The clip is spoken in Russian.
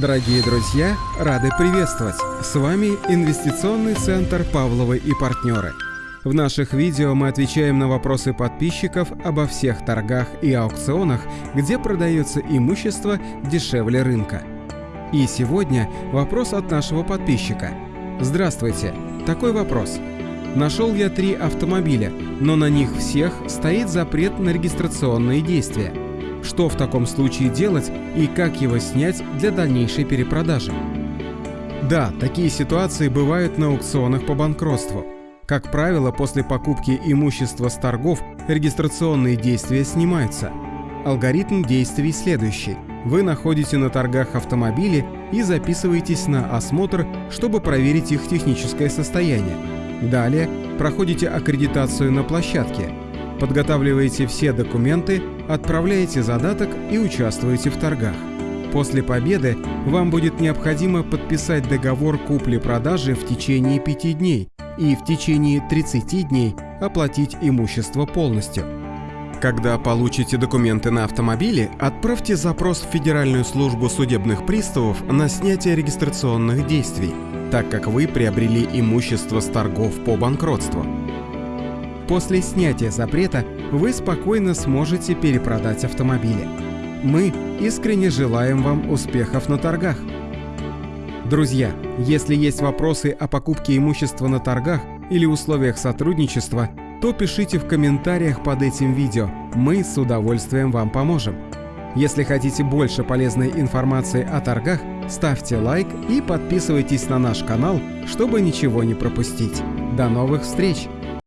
Дорогие друзья, рады приветствовать! С вами Инвестиционный центр «Павловы и партнеры». В наших видео мы отвечаем на вопросы подписчиков обо всех торгах и аукционах, где продается имущество дешевле рынка. И сегодня вопрос от нашего подписчика. Здравствуйте, такой вопрос. Нашел я три автомобиля, но на них всех стоит запрет на регистрационные действия – что в таком случае делать и как его снять для дальнейшей перепродажи. Да, такие ситуации бывают на аукционах по банкротству. Как правило, после покупки имущества с торгов регистрационные действия снимаются. Алгоритм действий следующий. Вы находите на торгах автомобили и записываетесь на осмотр, чтобы проверить их техническое состояние. Далее проходите аккредитацию на площадке, подготавливаете все документы, отправляете задаток и участвуете в торгах. После победы вам будет необходимо подписать договор купли-продажи в течение 5 дней и в течение 30 дней оплатить имущество полностью. Когда получите документы на автомобиле, отправьте запрос в Федеральную службу судебных приставов на снятие регистрационных действий, так как вы приобрели имущество с торгов по банкротству. После снятия запрета вы спокойно сможете перепродать автомобили. Мы искренне желаем вам успехов на торгах. Друзья, если есть вопросы о покупке имущества на торгах или условиях сотрудничества, то пишите в комментариях под этим видео, мы с удовольствием вам поможем. Если хотите больше полезной информации о торгах, ставьте лайк и подписывайтесь на наш канал, чтобы ничего не пропустить. До новых встреч!